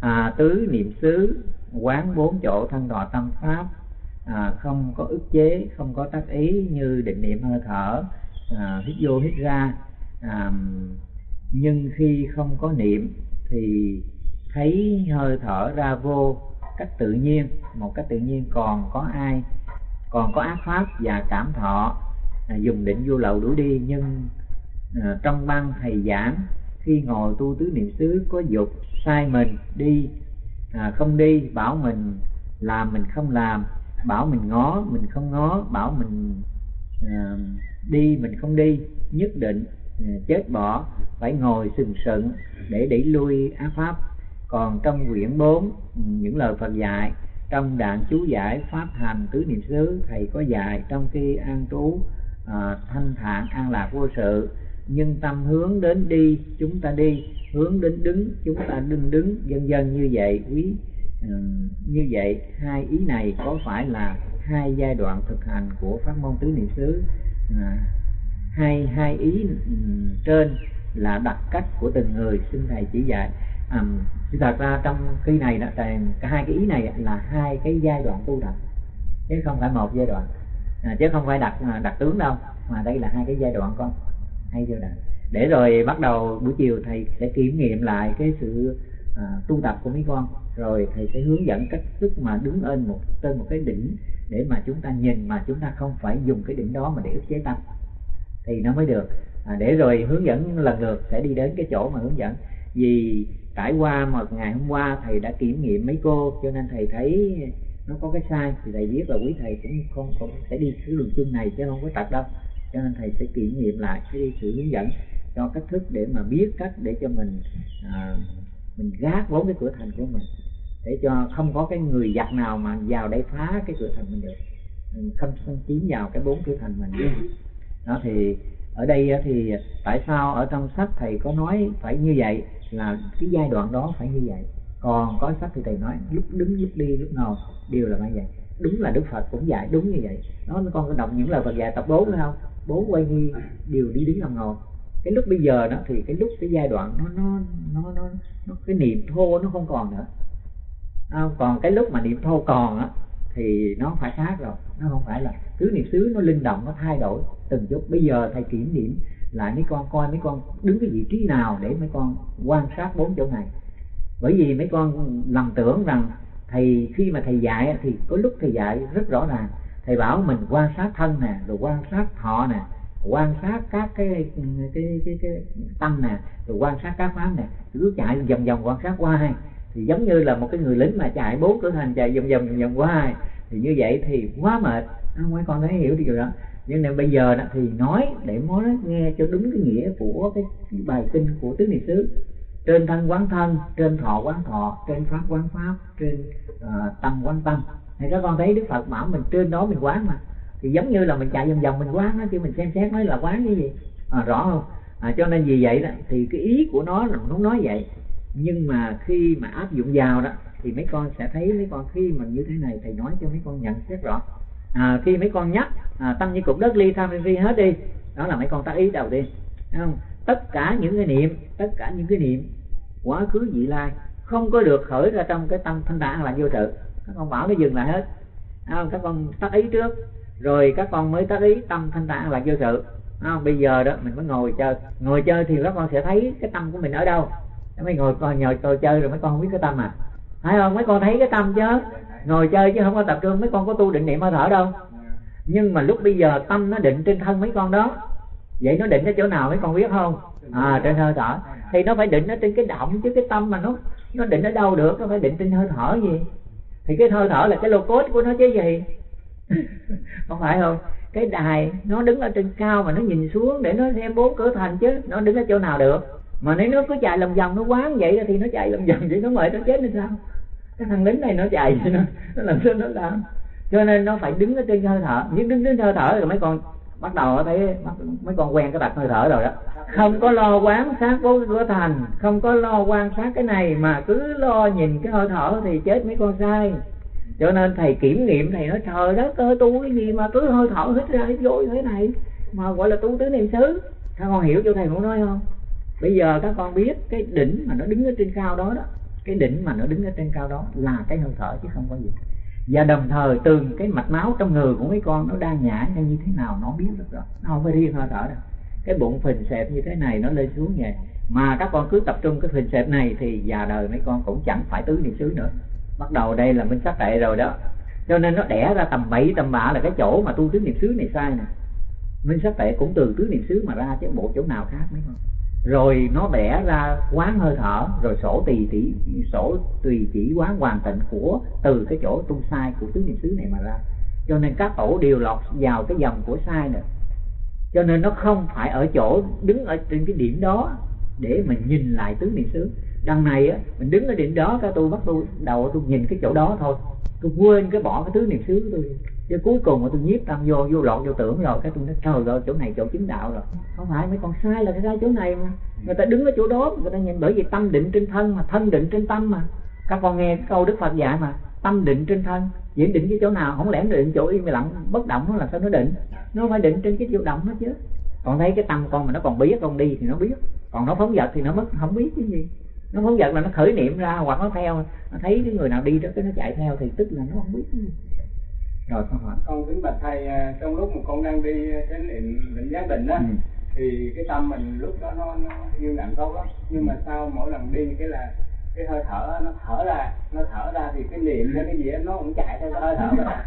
à, tứ niệm xứ quán bốn chỗ thân đọa tâm pháp à, không có ức chế không có tác ý như định niệm hơi thở à, hít vô hít ra. À, nhưng khi không có niệm thì thấy hơi thở ra vô cách tự nhiên một cách tự nhiên còn có ai còn có ác pháp và cảm thọ à, dùng định vô lậu đuổi đi. Nhưng à, trong băng thầy giảng khi ngồi tu tứ niệm xứ có dục sai mình đi. À, không đi bảo mình làm mình không làm. Bảo mình ngó mình không ngó. Bảo mình à, đi mình không đi. Nhất định à, chết bỏ. Phải ngồi sừng sững để đẩy lui ác pháp. Còn trong quyển 4 ừ, những lời Phật dạy trong đạn chú giải pháp hành tứ niệm xứ thầy có dạy trong khi an trú à, thanh thản an lạc vô sự nhưng tâm hướng đến đi chúng ta đi. Hướng đến đứng chúng ta đứng đứng. Dần dần như vậy quý ờ, như vậy hai ý này có phải là hai giai đoạn thực hành của pháp môn tứ niệm xứ? À, hai hai ý ừ, trên là đặc cách của từng người. Xin thầy chỉ dạy. À, thật ra trong khi này đó cả hai cái ý này là hai cái giai đoạn tu tập chứ không phải một giai đoạn. À, chứ không phải đặt đặt tướng đâu mà đây là hai cái giai đoạn con hay chưa đoạn để rồi bắt đầu buổi chiều thầy sẽ kiểm nghiệm lại cái sự à, tu tập của mấy con. Rồi thầy sẽ hướng dẫn cách thức mà đứng lên một trên một cái đỉnh để mà chúng ta nhìn mà chúng ta không phải dùng cái đỉnh đó mà để ức chế tâm. Thì nó mới được. À, để rồi hướng dẫn lần lượt sẽ đi đến cái chỗ mà hướng dẫn. Vì trải qua một ngày hôm qua thầy đã kiểm nghiệm mấy cô cho nên thầy thấy nó có cái sai. Thì thầy biết là quý thầy cũng không, không sẽ đi cái đường chung này chứ không có tập đâu cho nên thầy sẽ kiểm nghiệm lại cái sự hướng dẫn cho cách thức để mà biết cách để cho mình à, mình gác bốn cái cửa thành của mình. Để cho không có cái người giặc nào mà vào đây phá cái cửa thành mình được. Không không chiếm vào cái bốn cửa thành mình đó thì ở đây thì tại sao ở trong sách thầy có nói phải như vậy là cái giai đoạn đó phải như vậy. Còn có sách thì thầy nói lúc đứng lúc đi lúc ngồi đều là như vậy. Đúng là đức phật cũng dạy đúng như vậy. Nó con có đọc những lời phật dạy tập bốn phải không? Bốn quay nghi đều đi đứng lòng ngồi. Cái lúc bây giờ đó thì cái lúc cái giai đoạn nó nó nó nó, nó cái niệm thô nó không còn nữa. À, còn cái lúc mà niệm thô còn á thì nó phải khác rồi nó không phải là cứ niệm xứ nó linh động nó thay đổi từng chút. Bây giờ thầy kiểm điểm lại mấy con coi mấy con đứng cái vị trí nào để mấy con quan sát bốn chỗ này. Bởi vì mấy con lầm tưởng rằng thầy khi mà thầy dạy thì có lúc thầy dạy rất rõ ràng thầy bảo mình quan sát thân nè rồi quan sát thọ nè quan sát các cái cái cái cái, cái tâm nè rồi quan sát các pháp nè. Cứ chạy vòng vòng quan sát qua thì giống như là một cái người lính mà chạy bốn cửa thành chạy vòng vòng vòng qua thì như vậy thì quá mệt. Không mấy con thấy hiểu điều đó. Nhưng mà bây giờ đó thì nói để nói nghe cho đúng cái nghĩa của cái, cái bài kinh của tứ niệm xứ. Trên thân quán thân trên thọ quán thọ trên pháp quán pháp trên uh, tâm quán tâm thì các con thấy đức phật bảo mình trên đó mình quán mà. Thì giống như là mình chạy vòng vòng mình quán nó chứ mình xem xét nói là quán cái gì. À, rõ không? À, cho nên vì vậy đó thì cái ý của nó là nó nói vậy. Nhưng mà khi mà áp dụng vào đó thì mấy con sẽ thấy mấy con khi mà như thế này thầy nói cho mấy con nhận xét rõ. À, khi mấy con nhắc à, tâm như cục đất ly tham phi hết đi đó là mấy con tác ý đầu tiên. Không? Tất cả những cái niệm tất cả những cái niệm quá khứ vị lai không có được khởi ra trong cái tâm thanh tạng là vô tự các con bảo nó dừng lại hết. Không? các con tác ý trước. Rồi các con mới tác ý tâm thanh tạng là vô sự. Không? bây giờ đó, mình mới ngồi chơi. Ngồi chơi thì các con sẽ thấy cái tâm của mình ở đâu. Mấy ngồi coi, nhờ tôi chơi rồi mấy con không biết cái tâm à. Phải không? Mấy con thấy cái tâm chứ. Ngồi chơi chứ không có tập trung. Mấy con có tu định niệm hơi thở đâu. Nhưng mà lúc bây giờ tâm nó định trên thân mấy con đó. Vậy nó định ở chỗ nào mấy con biết không? À trên hơi thở. Thì nó phải định ở trên cái động chứ, cái tâm mà nó nó định ở đâu được? Nó phải định trên hơi thở gì? Thì cái hơi thở là cái lô cốt của nó chứ gì? Không phải không? Cái đài nó đứng ở trên cao mà nó nhìn xuống để nó xem bốn cửa thành chứ nó đứng ở chỗ nào được? Mà nếu nó cứ chạy lòng vòng nó quán vậy thì nó chạy lòng vòng vậy nó mệt nó chết nên sao? Cái thằng lính này nó chạy nó, nó làm sao nó làm? Cho nên nó phải đứng ở trên hơi thở. Nhưng đứng trên hơi thở rồi mấy con bắt đầu thấy mấy con quen cái đặt hơi thở rồi đó. Không có lo quán sát bốn cửa thành, không có lo quan sát cái này mà cứ lo nhìn cái hơi thở thì chết mấy con sai cho nên thầy kiểm nghiệm thầy nói, trời đất ơi, tu cái gì mà cứ hơi thở hít ra hít vô thế này? Mà gọi là tu tứ niệm xứ. Các con hiểu cho thầy muốn nói không? Bây giờ các con biết cái đỉnh mà nó đứng ở trên cao đó đó. Cái đỉnh mà nó đứng ở trên cao đó là cái hơi thở chứ không có gì và đồng thời từng cái mạch máu trong người của mấy con nó đang nhả ra như thế nào nó biết được rồi. Nó không phải riêng hơi thở đâu. Cái bụng phình xẹp như thế này nó lên xuống vậy. Mà các con cứ tập trung cái phình xẹp này thì già đời mấy con cũng chẳng phải tứ niệm xứ nữa. Bắt đầu đây là minh sắc tệ rồi đó. Cho nên nó đẻ ra tầm bậy, tầm bạ là cái chỗ mà tu tứ niệm xứ này sai nè. Minh sắc tệ cũng từ tứ niệm xứ mà ra chứ bộ chỗ nào khác mấy con rồi nó đẻ ra quán hơi thở, rồi sổ tùy chỉ, sổ tùy chỉ quán hoàn tịnh của, từ cái chỗ tu sai của tứ niệm xứ này mà ra. Cho nên các tổ đều lọt vào cái dòng của sai nữa cho nên nó không phải ở chỗ đứng ở trên cái điểm đó để mình nhìn lại tứ niệm xứ đằng này á, mình đứng ở điểm đó, cái tôi bắt tôi đầu tôi nhìn cái chỗ đó thôi. Tôi quên cái bỏ cái thứ niệm xứ tôi. Chứ cuối cùng mà tôi nhiếp tâm vô vô lọt vô tưởng rồi, cái tôi nói, trời rồi chỗ này chỗ chứng đạo rồi. Không phải, mấy con sai là cái sai chỗ này mà. Người ta đứng ở chỗ đó, người ta nhìn bởi vì tâm định trên thân mà, thân định trên tâm mà. Các con nghe câu đức phật dạy mà, tâm định trên thân. Diễn định cái chỗ nào, không lẽ định chỗ im lặng, bất động nó là sao nó định? Nó phải định trên cái chỗ động hết chứ. Còn thấy cái tâm con mà nó còn biết con đi thì nó biết. Còn nó phóng dật thì nó mất, không biết cái gì nó phóng dật là nó khởi niệm ra hoặc nó theo. Nó thấy cái người nào đi đó cái nó chạy theo thì tức là nó không biết. Cái rồi con hỏi. Con kính bạch thầy à, trong lúc mà con đang đi chánh niệm định giác định á ừ. thì cái tâm mình lúc đó nó, nó yên lặng tốt lắm. Nhưng mà sau mỗi lần đi cái là cái hơi thở nó thở ra nó thở ra thì cái niệm hay cái gì đó, nó cũng chạy theo cái hơi thở mà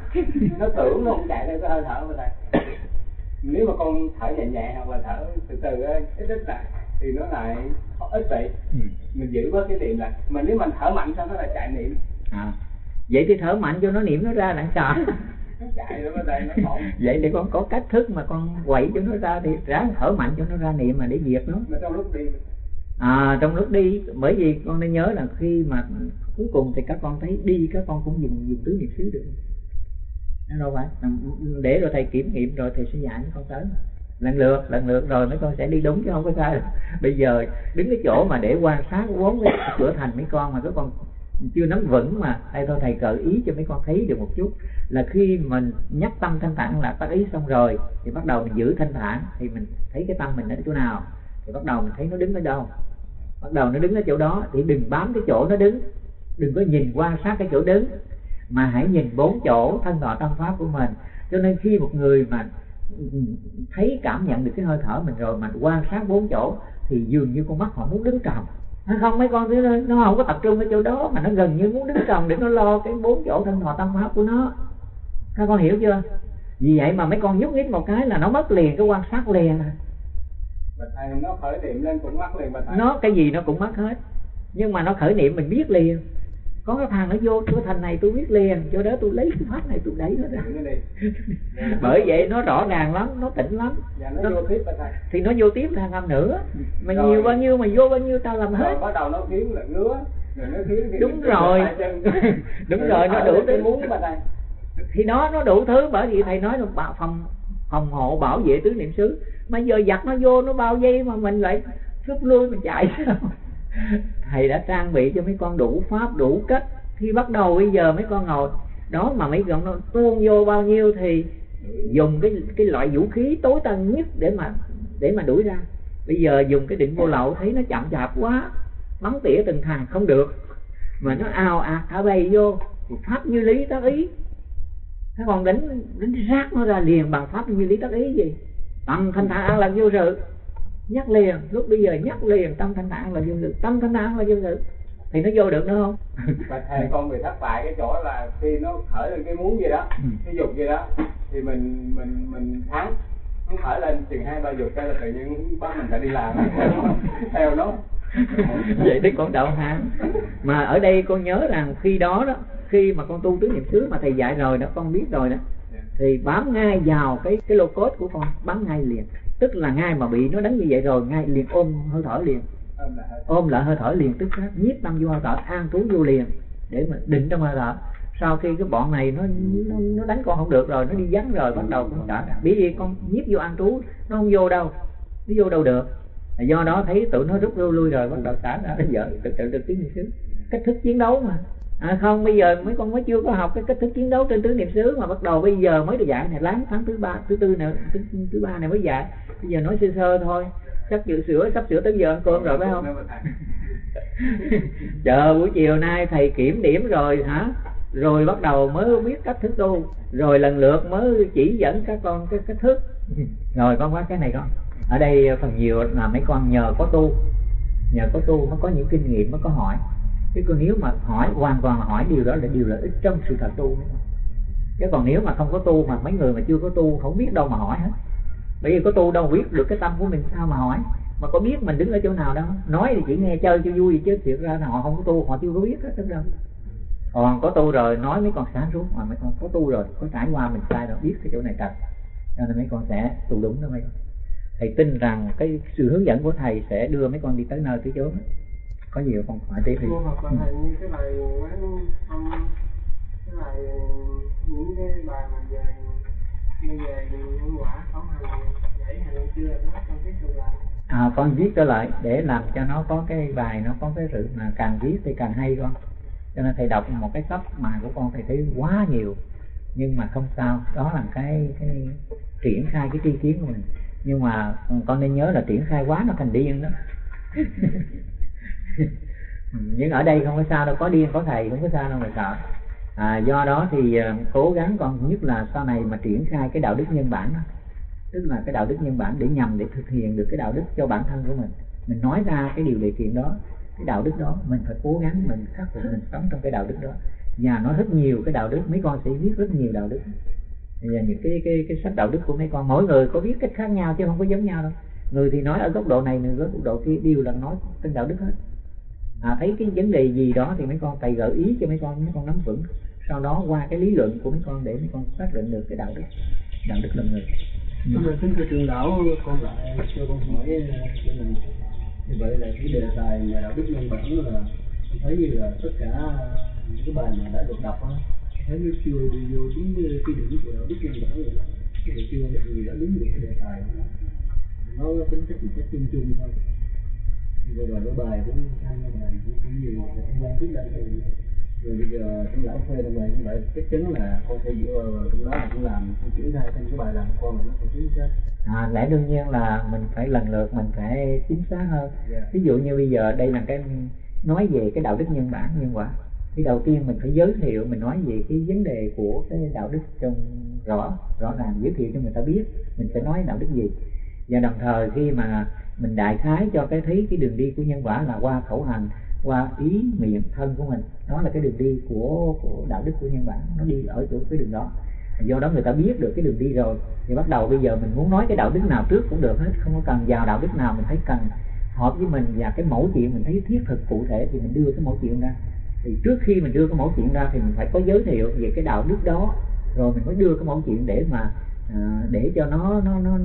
nó tưởng nó cũng chạy theo cái hơi thở mà thầy. Nếu mà con thở nhẹ nhẹ hoặc là thở từ từ ít ít lại thì nó lại ít vậy. Ừ. mình giữ với cái niệm lại. Mà nếu mình thở mạnh sao nó lại chạy niệm? À. Vậy thì thở mạnh cho nó niệm nó ra đặng sợ. Vậy thì con có cách thức mà con quậy cho nó ra thì ráng thở mạnh cho nó ra niệm mà để diệt nó. Trong lúc đi à trong lúc đi bởi vì con nên nhớ là khi mà cuối cùng thì các con thấy đi các con cũng dùng dùng tứ niệm xứ được. Đâu phải. Để rồi thầy kiểm nghiệm rồi thầy sẽ dạy mấy con tới lần lượt lần lượt, rồi mấy con sẽ đi đúng chứ không có sai. Bây giờ đứng cái chỗ mà để quan sát vốn cái cửa thành mấy con mà các con chưa nắm vững mà. Đây thôi, thầy gợi ý cho mấy con thấy được một chút. Là khi mình nhắc tâm thanh thản là tác ý xong rồi, thì bắt đầu mình giữ thanh thản, thì mình thấy cái tâm mình ở chỗ nào, thì bắt đầu mình thấy nó đứng ở đâu. Bắt đầu nó đứng ở chỗ đó, thì đừng bám cái chỗ nó đứng. Đừng có nhìn quan sát cái chỗ đứng, mà hãy nhìn bốn chỗ thân thọ tâm pháp của mình. Cho nên khi một người mà thấy cảm nhận được cái hơi thở mình rồi mà quan sát bốn chỗ thì dường như con mắt họ muốn đứng trồng không mấy con thứ nó không có tập trung ở chỗ đó mà nó gần như muốn đứng trồng để nó lo cái bốn chỗ thân thọ tâm pháp của nó. Các con hiểu chưa? Vì vậy mà mấy con nhúc nhích một cái là nó mất liền cái quan sát liền. À nó khởi niệm lên cũng mất liền nó cái gì nó cũng mất hết. Nhưng mà nó khởi niệm mình biết liền có cái thằng nó vô cái thành này tôi biết liền cho đó tôi lấy cái pháp này tôi đẩy nó ra. Bởi vậy nó rõ ràng lắm nó tỉnh lắm. Dạ, nó, nó vô tiếp thì nó vô tiếp thằng làm nữa. Mà rồi. nhiều bao nhiêu mà vô bao nhiêu tao làm hết. rồi bắt đầu nó kiếm là ngứa. Đúng rồi. đúng rồi nó đủ cái muốn thì nó nó đủ thứ bởi vì thầy nói là bảo phòng phòng hộ bảo vệ tứ niệm xứ. Mà giờ giặt nó vô nó bao giây mà mình lại rút lui mình chạy thầy đã trang bị cho mấy con đủ pháp, đủ cách. Khi bắt đầu bây giờ mấy con ngồi, đó mà mấy con nó tuôn vô bao nhiêu thì dùng cái cái loại vũ khí tối tân nhất để mà để mà đuổi ra. Bây giờ dùng cái định vô lậu, thấy nó chậm chạp quá, bắn tỉa từng thằng, không được. Mà nó ào ạt à, thả bay vô, thì pháp như lý tác ý. Thế còn đánh đánh rác nó ra liền bằng pháp như lý tác ý gì? Bằng thanh thản an lạc vô sự nhắc liền lúc bây giờ nhắc liền tâm thanh thản là vô sự tâm thanh thản là vô sự thì nó vô được nữa không? Và thầy con bị thất bại cái chỗ là khi nó khởi lên cái muốn gì đó ừ. cái dục gì đó thì mình mình mình thắng. Nó khởi lên chừng hai ba dục cái là tự nhiên bắt mình phải đi làm. Theo nó. Vậy đấy con đạo hàng mà ở đây con nhớ rằng khi đó đó khi mà con tu tứ niệm xứ mà thầy dạy rồi đó con biết rồi đó thì bám ngay vào cái cái lô cốt của con bám ngay liền tức là ngay mà bị nó đánh như vậy rồi ngay liền ôm hơi thở liền. Ôm lại hơi thở. Liền tức khắc nhiếp tâm vô hơi thở an trú vô liền để mà định trong hơi thở. Sau khi cái bọn này nó nó, nó đánh con không được rồi nó đi vắng rồi bắt đầu con trả bởi vì con nhiếp vô an trú nó không vô đâu nó vô đâu được. Do đó thấy tụi nó rút lui lui rồi bắt đầu xả ra vợ tự tự được tiếng xứ cách thức chiến đấu mà à không bây giờ mấy con mới chưa có học cái cách thức chiến đấu trên tứ niệm xứ mà bắt đầu bây giờ mới được dạy. Này láng tháng thứ ba thứ tư này thứ, thứ ba này mới dạy. Bây giờ nói sơ sơ thôi. Sắp dự sửa sắp sửa tới giờ ăn cơm rồi phải không? Chờ buổi chiều nay thầy kiểm điểm rồi hả? Rồi bắt đầu mới biết cách thức tu. Rồi lần lượt mới chỉ dẫn các con cái cách thức. Rồi con quá cái này con. Ở đây phần nhiều là mấy con nhờ có tu. Nhờ có tu mới có những kinh nghiệm mới có hỏi chứ còn nếu mà hỏi, hoàn toàn là hỏi điều đó là điều lợi ích trong sự thật tu chứ còn nếu mà không có tu mà mấy người mà chưa có tu không biết đâu mà hỏi hết. Bởi vì có tu đâu biết được cái tâm của mình sao mà hỏi. Mà có biết mình đứng ở chỗ nào đâu nói thì chỉ nghe chơi cho vui chứ thiệt ra là họ không có tu, họ chưa có biết hết đâu còn có tu rồi, nói mấy con sáng suốt mà mấy con có tu rồi, có trải qua mình sai rồi, biết cái chỗ này thật cho nên mấy con sẽ tu đúng đó mấy con. Thầy tin rằng cái sự hướng dẫn của thầy sẽ đưa mấy con đi tới nơi tới chốn có nhiều con hỏi tiếp thì hoặc là thầy như cái bài quán ông cái bài những cái bài mà về như về nhân quả khẩu hành giải hành chưa nó con tiếp tục lại à, con viết trở lại để làm cho nó có cái bài nó có cái sự mà càng viết thì càng hay con. Cho nên thầy đọc một cái sách mà của con thầy thấy quá nhiều nhưng mà không sao. Đó là cái cái triển khai cái tri kiến của mình. Nhưng mà con nên nhớ là triển khai quá nó thành điên đó nhưng ở đây không có sao đâu có điên có thầy không có sao đâu mà sợ. À, do đó thì à, cố gắng con nhất là sau này mà triển khai cái đạo đức nhân bản đó tức là cái đạo đức nhân bản để nhằm để thực hiện được cái đạo đức cho bản thân của mình. Mình nói ra cái điều điều kiện đó cái đạo đức đó mình phải cố gắng mình khắc phục mình sống trong cái đạo đức đó. Và nói rất nhiều cái đạo đức mấy con sẽ viết rất nhiều đạo đức. Và những cái cái cái sách đạo đức của mấy con mỗi người có viết cách khác nhau chứ không có giống nhau đâu. Người thì nói ở góc độ này người ở góc độ kia đều là nói trên đạo đức hết à, thấy cái vấn đề gì đó thì mấy con thầy gợi ý cho mấy con mấy con nắm vững. Sau đó qua cái lý luận của mấy con để mấy con xác định được cái đạo đức đạo đức là người. Nhưng mà kính thưa trường lão con lại cho con hỏi ờ, cái này. Như vậy là cái đề tài nhà đạo đức nhân bản là thấy như là tất cả những cái bài mà đã được đọc á thấy nó chưa đi vô đúng cái điểm của đạo đức nhân bản rồi đó. Cái chưa được người đã đúng được cái đề tài đó. nó tính chất một cách chung chung thôi vừa rồi cái bài cũng thanh bài cũng cũng nhiều thời gian trước đây rồi bây giờ chúng lão phê bài như vậy chắc chắn là con sẽ dựa vào trong đó cũng làm chuyển ra thành cái bài làm con mà nó phải chính xác à, lẽ đương nhiên là mình phải lần lượt mình phải chính xác hơn yeah. Dạ. ví dụ như bây giờ đây là cái nói về cái đạo đức nhân bản nhân quả thì đầu tiên mình phải giới thiệu mình nói về cái vấn đề của cái đạo đức trong rõ rõ ràng giới thiệu cho người ta biết mình sẽ nói đạo đức gì và đồng thời khi mà mình đại khái cho cái thấy cái đường đi của nhân quả là qua khẩu hành, qua ý miệng thân của mình, đó là cái đường đi của của đạo đức của nhân bản nó đi ở chỗ cái đường đó. Do đó người ta biết được cái đường đi rồi, thì bắt đầu bây giờ mình muốn nói cái đạo đức nào trước cũng được hết, không có cần vào đạo đức nào mình thấy cần hợp với mình và cái mẫu chuyện mình thấy thiết thực cụ thể thì mình đưa cái mẫu chuyện ra. Thì trước khi mình đưa cái mẫu chuyện ra thì mình phải có giới thiệu về cái đạo đức đó, rồi mình mới đưa cái mẫu chuyện để mà à, để cho nó nó nó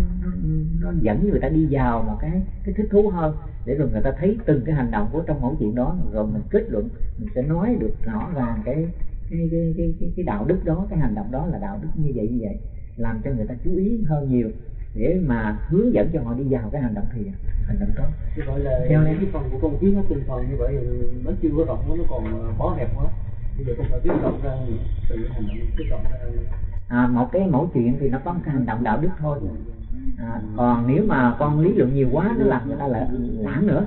nó dẫn người ta đi vào một cái cái thích thú hơn để rồi người ta thấy từng cái hành động của trong mẫu chuyện đó rồi mình kết luận mình sẽ nói được rõ ràng cái cái cái cái cái, cái đạo đức đó cái hành động đó là đạo đức như vậy như vậy làm cho người ta chú ý hơn nhiều để mà hướng dẫn cho họ đi vào cái hành động thì hành động tốt như vậy là theo em. cái phần của con kiến nó từng phần như vậy nó chưa có rộng nó còn ờ, bó hẹp quá. Bây giờ con phải biết rộng ra từ hành động cái rộng ra à, một cái mẫu chuyện thì nó có một cái hành động đạo đức thôi. À, còn nếu mà con lý luận nhiều quá nó làm người ta lại lãng nữa.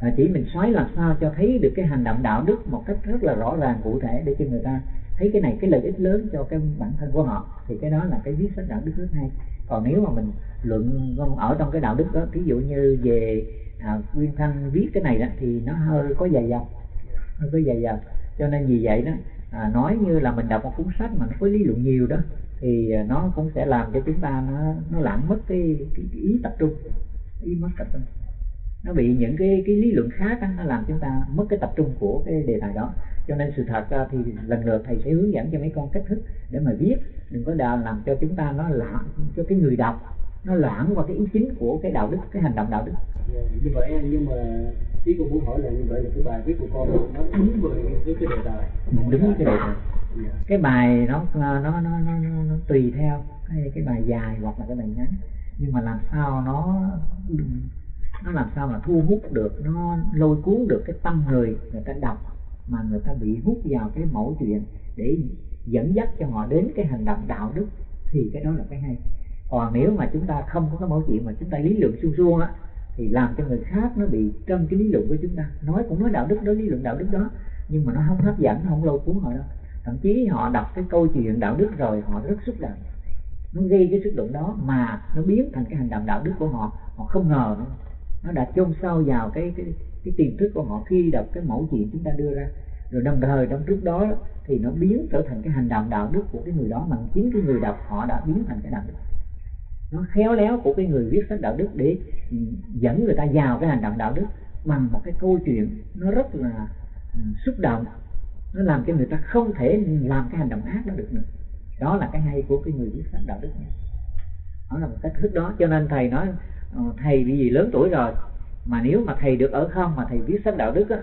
À, chỉ mình xoáy làm sao cho thấy được cái hành động đạo đức một cách rất là rõ ràng cụ thể để cho người ta thấy cái này cái lợi ích lớn cho cái bản thân của họ thì cái đó là cái viết sách đạo đức rất hay. Còn nếu mà mình luận ở trong cái đạo đức đó ví dụ như về à, nguyên thanh viết cái này đó thì nó hơi có dài dòng hơi có dài dòng. Cho nên vì vậy đó à, nói như là mình đọc một cuốn sách mà nó có lý luận nhiều đó thì à, nó cũng sẽ làm cho chúng ta nó nó lãng mất cái, cái, cái ý tập trung ý mất tập trung. Nó bị những cái cái lý luận khác đó, nó làm chúng ta mất cái tập trung của cái đề tài đó. Cho nên sự thật ra thì lần lượt thầy sẽ hướng dẫn cho mấy con cách thức để mà viết. Đừng có đà làm cho chúng ta nó lãng cho cái người đọc nó lãng qua cái ý chính của cái đạo đức cái hành động đạo đức. Dạ, như vậy nhưng mà ý con muốn hỏi là như vậy là cái bài viết của con nó đúng với cái đề tài. Đúng với cái đề tài. Dạ. cái bài nó nó nó nó, nó, nó tùy theo cái cái bài dài hoặc là cái bài ngắn. Nhưng mà làm sao nó nó làm sao mà thu hút được nó lôi cuốn được cái tâm người người ta đọc mà người ta bị hút vào cái mẫu chuyện để dẫn dắt cho họ đến cái hành động đạo đức thì cái đó là cái hay. Còn nếu mà chúng ta không có cái mẫu chuyện mà chúng ta lý luận suông suông á thì làm cho người khác nó bị trong cái lý luận của chúng ta. Nói cũng nói đạo đức đó, lý luận đạo đức đó, nhưng mà nó không hấp dẫn không lâu cuốn họ đâu. Thậm chí họ đọc cái câu chuyện đạo đức rồi họ rất xúc động. Nó gây cái xúc động đó mà nó biến thành cái hành động đạo đức của họ. Họ không ngờ nữa. nó đã chôn sâu vào cái cái cái tiềm thức của họ khi đọc cái mẫu chuyện chúng ta đưa ra. Rồi đồng thời, trong trước đó thì nó biến trở thành cái hành động đạo đức của cái người đó mà chính cái người đọc họ đã biến thành cái đạo đức nó khéo léo của cái người viết sách đạo đức để dẫn người ta vào cái hành động đạo đức bằng một cái câu chuyện nó rất là ừ, xúc động. Nó làm cho người ta không thể làm cái hành động ác đó được nữa. Đó là cái hay của cái người viết sách đạo đức nha. Đó là một cách thức đó. Cho nên thầy nói ờ, thầy vì gì lớn tuổi rồi mà nếu mà thầy được ở không mà thầy viết sách đạo đức á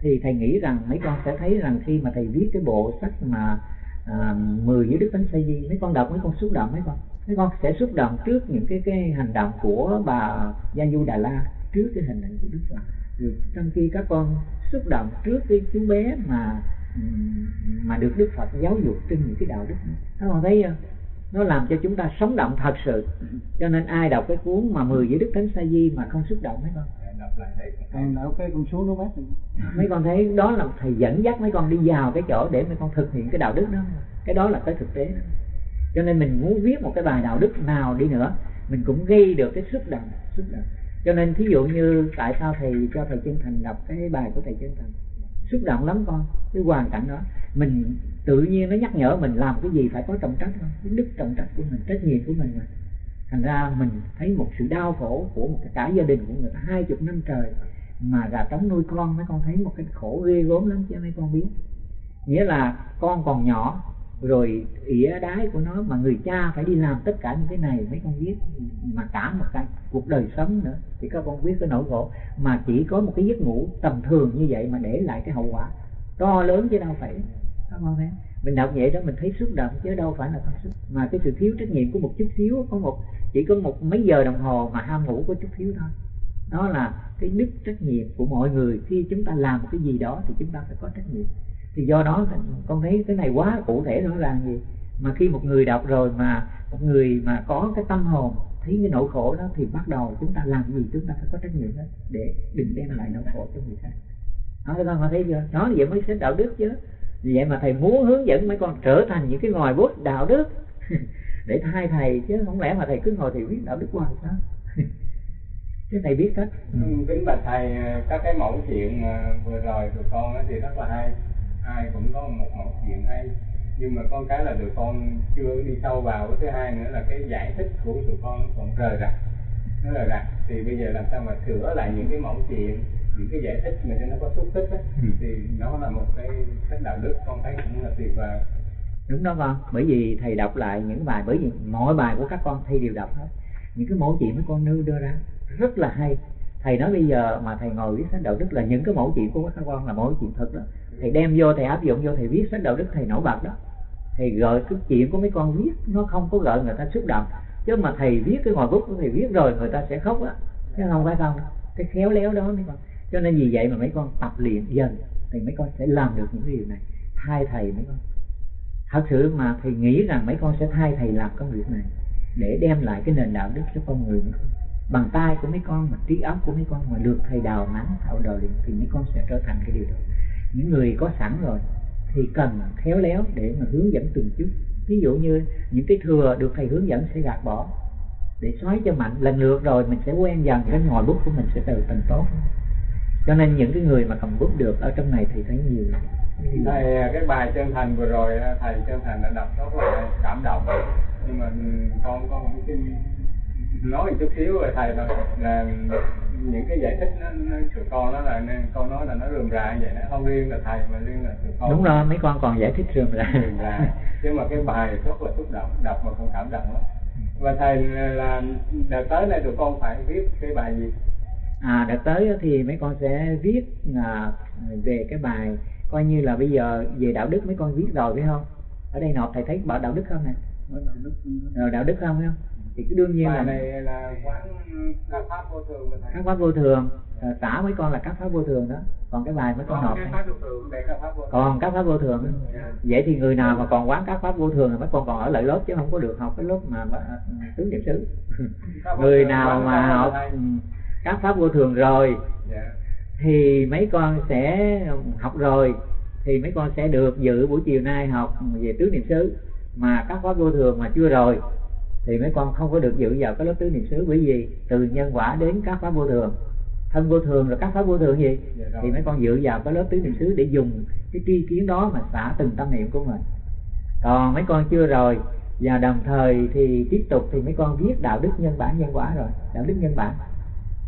thì thầy nghĩ rằng mấy con sẽ thấy rằng khi mà thầy viết cái bộ sách mà à, 10 giới đức thánh sa di mấy con đọc mấy con xúc động mấy con mấy con sẽ xúc động trước những cái cái hành động của bà gia du đà la trước cái hình ảnh của đức phật. Rồi trong khi các con xúc động trước cái chú bé mà mà được đức phật giáo dục trên những cái đạo đức các con thấy không? Nó làm cho chúng ta sống động thật sự. Cho nên ai đọc cái cuốn mà 10 giới đức thánh sa di mà không xúc động mấy con? Còn đọc cái con số nó bác mấy con thấy đó là thầy dẫn dắt mấy con đi vào cái chỗ để mấy con thực hiện cái đạo đức đó. Cái đó là cái thực tế. đó cho nên mình muốn viết một cái bài đạo đức nào đi nữa, mình cũng gây được cái xúc động xúc động. Cho nên thí dụ như tại sao thầy cho thầy chân thành đọc cái bài của thầy chân thành? Xúc động lắm con, cái hoàn cảnh đó. Mình tự nhiên nó nhắc nhở mình làm cái gì phải có trọng trách không cái đức trọng trách của mình, trách nhiệm của mình mà. Thành ra mình thấy một sự đau khổ của một cái cả gia đình của người ta hai chục năm trời mà gà trống nuôi con, mấy con thấy một cái khổ ghê gớm lắm chứ mấy con biết. Nghĩa là con còn nhỏ rồi ỉa đái của nó mà người cha phải đi làm tất cả những cái này, mấy con biết mà cả một cái cuộc đời sống nữa, thì các con biết cái nỗi khổ. Mà chỉ có một cái giấc ngủ tầm thường như vậy mà để lại cái hậu quả. To lớn chứ đâu phải các con thấy mình đọc vậy đó, mình thấy xúc động chứ đâu phải là không xúc mà cái sự thiếu trách nhiệm của một chút xíu có một, chỉ có một mấy giờ đồng hồ mà ham ngủ có chút xíu thôi. Đó là cái đức trách nhiệm của mọi người. Khi chúng ta làm cái gì đó thì chúng ta phải có trách nhiệm thì do đó con thấy cái này quá cụ thể, rõ ràng gì? Mà khi một người đọc rồi mà một người mà có cái tâm hồn, thấy cái nỗi khổ đó thì bắt đầu chúng ta làm gì? Chúng ta phải có trách nhiệm đó để đừng đem lại nỗi khổ cho người khác. Đó, các con thấy chưa? Đó vậy mới sẽ đạo đức chứ. Vậy mà thầy muốn hướng dẫn mấy con trở thành những cái ngòi bút đạo đức để thay thầy chứ không lẽ mà thầy cứ ngồi thì biết đạo đức hoài sao? Cái thầy biết hết ừ. kính bạch thầy, các cái mẫu chuyện à, vừa rồi của con thì rất là hay ai cũng có một mẫu chuyện hay. Nhưng mà con cái là tụi con chưa đi sâu vào. Cái thứ hai nữa là cái giải thích của tụi con còn rời rạc. Nó rời rạc. Thì bây giờ làm sao mà sửa lại những cái mẫu chuyện những cái giải thích mà cho nó có xúc tích ấy, ừ. thì nó là một cái cách đạo đức con thấy cũng là tuyệt vời. Đúng đó con. Bởi vì thầy đọc lại những bài bởi vì mọi bài của các con thầy đều đọc hết. Những cái mẫu chuyện mấy con nêu đưa ra rất là hay. Thầy nói bây giờ mà thầy ngồi viết sách đạo đức là những cái mẫu chuyện của các con là mẫu chuyện thật đó thầy đem vô, thầy áp dụng vô, thầy viết sách đạo đức, thầy nổi bật đó. Thầy gợi cái chuyện của mấy con viết, nó không có gợi người ta xúc động. Chứ mà thầy viết cái ngòi bút của thầy viết rồi, người ta sẽ khóc á. Chứ không phải không. Cái khéo léo đó mấy con. Cho nên vì vậy mà mấy con tập luyện dần, thì mấy con sẽ làm được những cái điều này. Thay thầy mấy con. Thật sự mà thầy nghĩ rằng mấy con sẽ thay thầy làm công việc này, để đem lại cái nền đạo đức cho con người mấy con. Bằng tay của mấy con mà, trí óc của mấy con mà được thầy đào mắng thạo đời thì mấy con sẽ trở thành cái điều đó những người có sẵn rồi thì cần khéo léo để mà hướng dẫn từng chút. Ví dụ như những cái thừa được thầy hướng dẫn sẽ gạt bỏ. Để xoáy cho mạnh, lần lượt rồi mình sẽ quen dần, cái ngòi bút của mình sẽ từ thành tốt. Cho nên những cái người mà cầm bút được ở trong này thì thấy nhiều. Thầy, cái bài chân thành vừa rồi, thầy chân thành đã đọc rất là cảm động. Nhưng mà con có một cái nói một chút xíu về thầy thôi. Là những cái giải thích nó, nó tụi con đó là nên con nói là nó rườm rà vậy nó không riêng là thầy mà riêng là tụi con. Đúng rồi mấy con còn giải thích rườm rà. Rườm rà. Nhưng mà cái bài rất là xúc động đọc mà con cảm động lắm. Và thầy là đợt tới này tụi con phải viết cái bài gì? À đợt tới thì mấy con sẽ viết à, về cái bài coi như là bây giờ về đạo đức mấy con viết rồi phải không? Ở đây nộp thầy thấy bảo đạo đức không nè? Rồi đạo đức không phải không thì cứ đương nhiên bài là này là quán các pháp vô thường các pháp vô thường à, tả mấy con là các pháp vô thường đó còn cái bài mấy con còn nộp vô thường còn các pháp vô thường đó. vậy thì người nào mà còn quán các pháp vô thường thì mấy con còn ở lại lớp chứ không có được học cái lớp mà tứ niệm xứ người nào mà học ừ, các pháp vô thường rồi dạ thì mấy con sẽ học rồi thì mấy con sẽ được dự buổi chiều nay học về tứ niệm xứ mà các pháp vô thường mà chưa rồi thì mấy con không có được dự vào cái lớp tứ niệm xứ. Bởi vì từ nhân quả đến các pháp vô thường. Thân vô thường rồi các pháp vô thường gì? Dạ thì mấy con dự vào cái lớp tứ niệm xứ để dùng cái tri kiến đó mà xả từng tâm niệm của mình. Còn mấy con chưa rồi và đồng thời thì tiếp tục thì mấy con viết đạo đức nhân bản nhân quả rồi. Đạo đức nhân bản.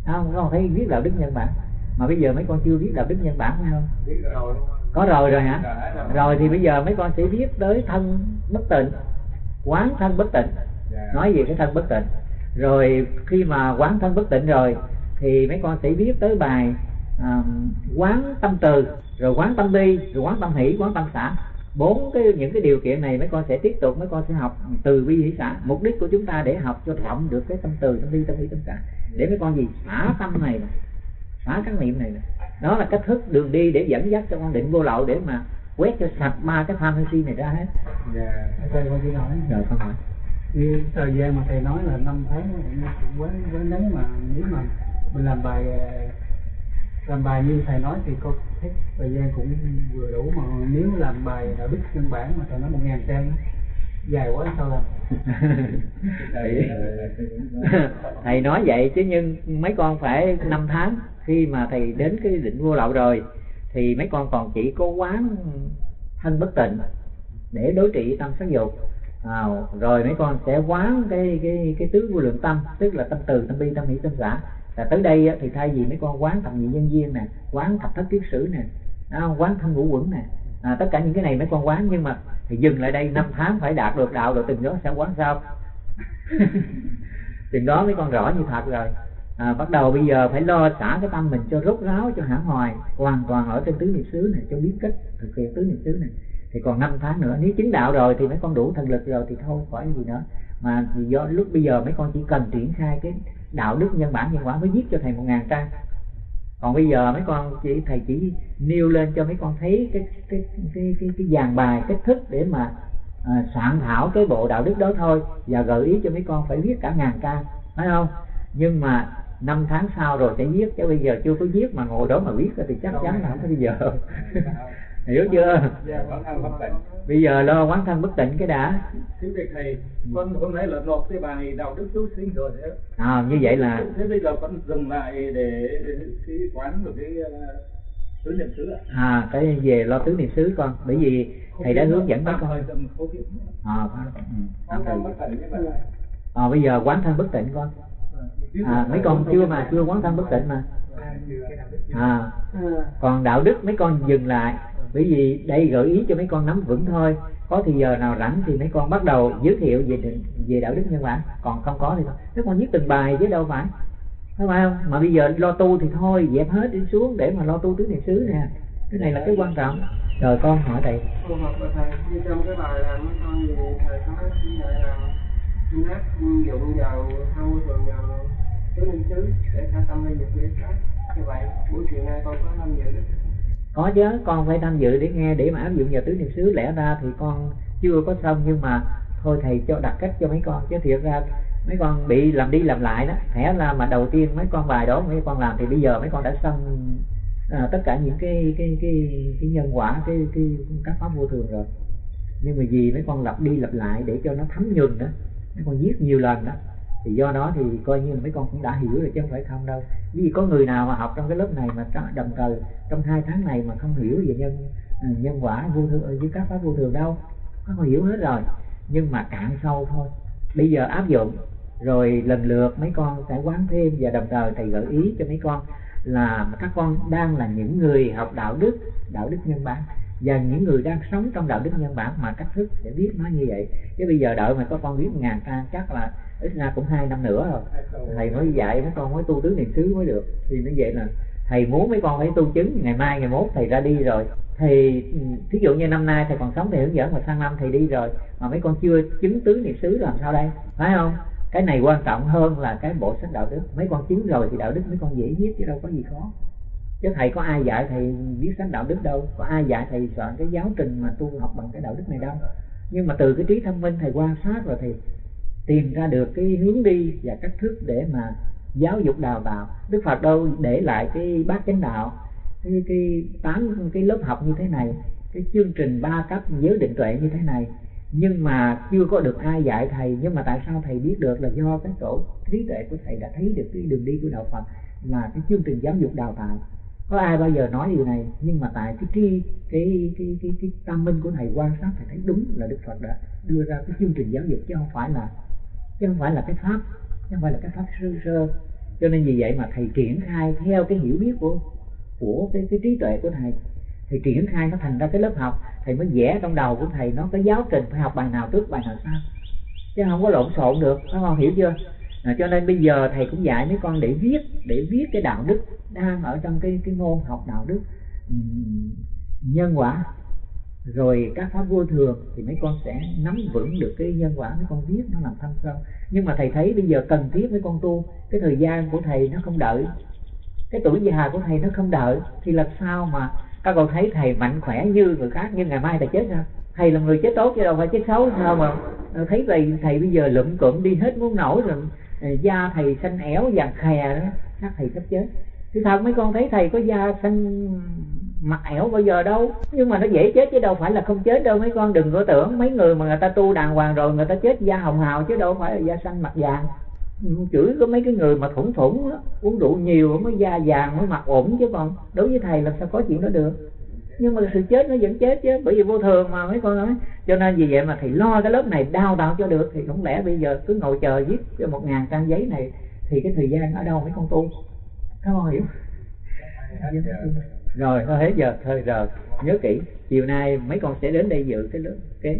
Không? Mấy con thấy viết đạo đức nhân bản. Mà bây giờ mấy con chưa viết đạo đức nhân bản phải không? Biết rồi. Có rồi rồi hả? Rồi thì bây giờ mấy con sẽ viết tới thân bất tịnh. Quán thân bất tịnh Dạ. nói về cái thân bất tịnh. Rồi khi mà quán thân bất tịnh rồi thì mấy con sẽ viết tới bài à, quán tâm từ rồi quán tâm bi rồi quán tâm hỷ quán tâm xã. Bốn cái những cái điều kiện này mấy con sẽ tiếp tục mấy con sẽ học từ bi hỷ xã. Mục đích của chúng ta để học cho rộng được cái tâm từ tâm bi tâm hỷ tâm xã. Để mấy con gì? Xả tâm này nè xả các niệm này nè. Đó là cách thức đường đi để dẫn dắt cho con định vô lậu để mà quét cho sạch ba cái tham sân si này ra hết. Dạ. Thầy con nói rồi con hỏi như thời gian mà thầy nói là năm tháng cũng quá quá ngắn mà nếu mà mình làm bài ờ, làm bài như thầy nói thì con thấy thời gian cũng vừa đủ mà nếu làm bài đạo đức căn bản mà thầy nói một ngàn trang dài quá sao làm. Thầy, thầy nói vậy chứ nhưng mấy con phải năm tháng khi mà thầy đến cái định vô lậu rồi thì mấy con còn chỉ có quán thân bất tịnh để đối trị tâm sắc dục à, rồi mấy con sẽ quán cái cái cái tứ vô lượng tâm tức là tâm từ tâm bi tâm hỷ tâm xã là tới đây thì thay vì mấy con quán thập nhị nhân viên nè quán thập thất kiết sử nè quán thân ngũ quẩn nè. À, tất cả những cái này mấy con quán nhưng mà thì dừng lại đây năm tháng phải đạt được đạo rồi từng đó sẽ quán sao? Từng đó mấy con rõ như thật rồi. À, bắt đầu bây giờ phải lo xả cái tâm mình cho rốt ráo cho hãng hoài hoàn toàn ở trên tứ niệm xứ này cho biết cách thực hiện tứ niệm xứ này thì còn 5 tháng nữa nếu chứng đạo rồi thì mấy con đủ thần lực rồi thì thôi khỏi gì nữa. Mà vì do lúc bây giờ mấy con chỉ cần triển khai cái đạo đức nhân bản nhân quả mới viết cho thầy một ngàn trang. Còn bây giờ mấy con chỉ thầy chỉ nêu lên cho mấy con thấy cái cái cái cái, cái dàn bài cách thức để mà à, soạn thảo cái bộ đạo đức đó thôi và gợi ý cho mấy con phải viết cả ngàn trang phải không? Nhưng mà năm tháng sau rồi sẽ viết chứ bây giờ chưa có viết mà ngồi đó mà viết thì chắc chắn là không có bây giờ hiểu chưa? Dạ thân bất tịnh bây giờ lo quán thân bất tịnh cái đã. Thưa thầy thầy, con hôm nay là nộp cái bài đạo đức cứu sinh rồi thế. à, như vậy là Thế bây giờ con dừng lại để cái quán được cái uh, tứ niệm xứ ạ. à cái về lo tứ niệm xứ con bởi vì thầy đã hướng dẫn Tạm con. à, ừ, à, bây giờ quán thân bất tịnh con. À, mấy con chưa mà chưa quán thân bất tịnh mà. À. còn đạo đức mấy con dừng lại bởi vì đây gợi ý cho mấy con nắm vững thôi. Có thì giờ nào rảnh thì mấy con bắt đầu giới thiệu về định- về đạo đức nhân bản còn không có thì thôi. Mấy con viết từng bài chứ đâu phải. Phải không? Mà bây giờ lo tu thì thôi, dẹp hết đi xuống để mà lo tu tứ niệm xứ nè. Cái này là cái quan trọng. Rồi con hỏi thầy. Phù hợp với thầy, như trong cái bài là mấy con về thầy có nói như vậy là nát dụng vào hâu thường vào tứ niệm xứ để tha tâm lên dục để sát như vậy, buổi chiều nay con có năm giờ được có chứ con phải tham dự để nghe để mà áp dụng vào tứ niệm xứ. Lẽ ra thì con chưa có xong nhưng mà thôi thầy cho đặt cách cho mấy con. Chứ thiệt ra mấy con bị làm đi làm lại đó. Thẻ là mà đầu tiên mấy con bài đó mấy con làm thì bây giờ mấy con đã xong à, tất cả những cái cái cái cái nhân quả cái cái các pháp vô thường rồi. Nhưng mà vì mấy con lặp đi lặp lại để cho nó thấm nhuần đó mấy con viết nhiều lần đó thì do đó thì coi như là mấy con cũng đã hiểu rồi chứ không phải không đâu. Vì có người nào mà học trong cái lớp này mà đồng thời trong hai tháng này mà không hiểu về nhân ừ, nhân quả vô thường ờ, với các pháp vô thường đâu các con hiểu hết rồi. Nhưng mà cạn sâu thôi. Bây giờ áp dụng, rồi lần lượt mấy con sẽ quán thêm và đồng thời thầy gợi ý cho mấy con là các con đang là những người học đạo đức đạo đức nhân bản, và những người đang sống trong đạo đức nhân bản mà cách thức sẽ biết nó như vậy. Chứ bây giờ đợi mà có con viết ngàn trang chắc là ít ra cũng hai năm nữa rồi. Thầy mới dạy, mấy con mới tu tứ niệm xứ mới được. Thì nó vậy là thầy muốn mấy con phải tu chứng. Ngày mai, ngày mốt thầy ra đi rồi. Thì ừ, thí dụ như năm nay thầy còn sống thì hướng dẫn, mà sang năm thầy đi rồi, mà mấy con chưa chứng tứ niệm xứ làm sao đây? Phải không? Cái này quan trọng hơn là cái bộ sách đạo đức. Mấy con chứng rồi thì đạo đức mấy con dễ viết, chứ đâu có gì khó. Chứ thầy có ai dạy thầy viết sách đạo đức đâu. Có ai dạy thầy soạn cái giáo trình mà tu học bằng cái đạo đức này đâu. Nhưng mà từ cái trí thông minh thầy quan sát rồi thì tìm ra được cái hướng đi và cách thức để mà giáo dục đào tạo. Đức phật đâu để lại cái bát chánh đạo, cái cái tám, cái lớp học như thế này, cái chương trình ba cấp giới định tuệ như thế này. Nhưng mà chưa có được ai dạy thầy, nhưng mà tại sao thầy biết được là do cái tổ trí tuệ của thầy đã thấy được cái đường đi của đạo Phật là cái chương trình giáo dục đào tạo? Có ai bao giờ nói điều này? Nhưng mà tại cái tri, cái cái cái cái tâm minh của thầy quan sát, thầy thấy đúng là Đức Phật đã đưa ra cái chương trình giáo dục, chứ không phải là chứ không phải là cái pháp chứ không phải là cái pháp sơ sơ. Cho nên vì vậy mà thầy triển khai theo cái hiểu biết của của cái, cái trí tuệ của thầy. Thì triển khai nó thành ra cái lớp học. Thầy mới vẽ trong đầu của thầy nó có giáo trình phải học bài nào trước bài nào sau. Chứ không có lộn xộn được phải con hiểu chưa? À, cho nên bây giờ thầy cũng dạy mấy con để viết để viết cái đạo đức đang ở trong cái cái môn học đạo đức nhân quả rồi các pháp vô thường thì mấy con sẽ nắm vững được cái nhân quả mấy con viết nó làm thâm sâu nhưng mà thầy thấy bây giờ cần thiết mấy con tu, cái thời gian của thầy nó không đợi, cái tuổi già của thầy nó không đợi, thì làm sao mà các con thấy thầy mạnh khỏe như người khác nhưng ngày mai thầy chết sao thầy là người chết tốt chứ đâu phải chết xấu, sao mà ờ, thấy thầy thầy bây giờ lụm cụm đi hết muốn nổi rồi ờ, da thầy xanh éo vàng khè đó, chắc thầy sắp chết. Thì thật mấy con thấy thầy có da xanh mặt ẻo bao giờ đâu. Nhưng mà nó dễ chết chứ đâu phải là không chết đâu. Mấy con đừng có tưởng mấy người mà người ta tu đàng hoàng rồi người ta chết da hồng hào chứ đâu phải là da xanh mặt vàng. Chửi có mấy cái người mà thủng thủng đó, uống rượu nhiều mới da vàng mới mặt ổn chứ còn đối với thầy làm sao có chuyện đó được. Nhưng mà sự chết nó vẫn chết chứ bởi vì vô thường mà mấy con nói. Cho nên vì vậy mà thầy lo cái lớp này đào tạo cho được. Thì không lẽ bây giờ cứ ngồi chờ viết cho một ngàn trang giấy này thì cái thời gian ở đâu mấy con tu? Các con hiểu rồi thôi hết giờ, thôi, rồi, nhớ kỹ, chiều nay mấy con sẽ đến đây dự cái lớp cái